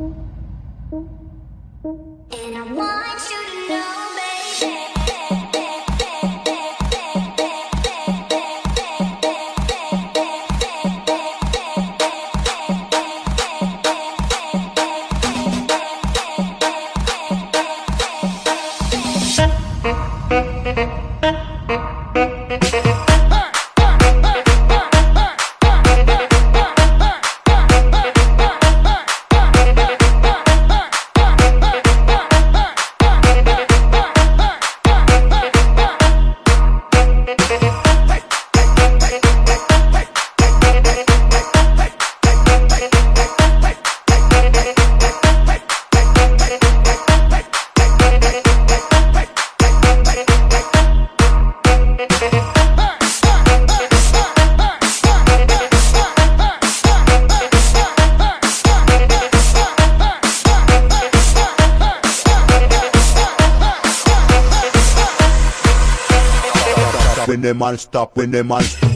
And I want you to know, When the man stop, when the man stop.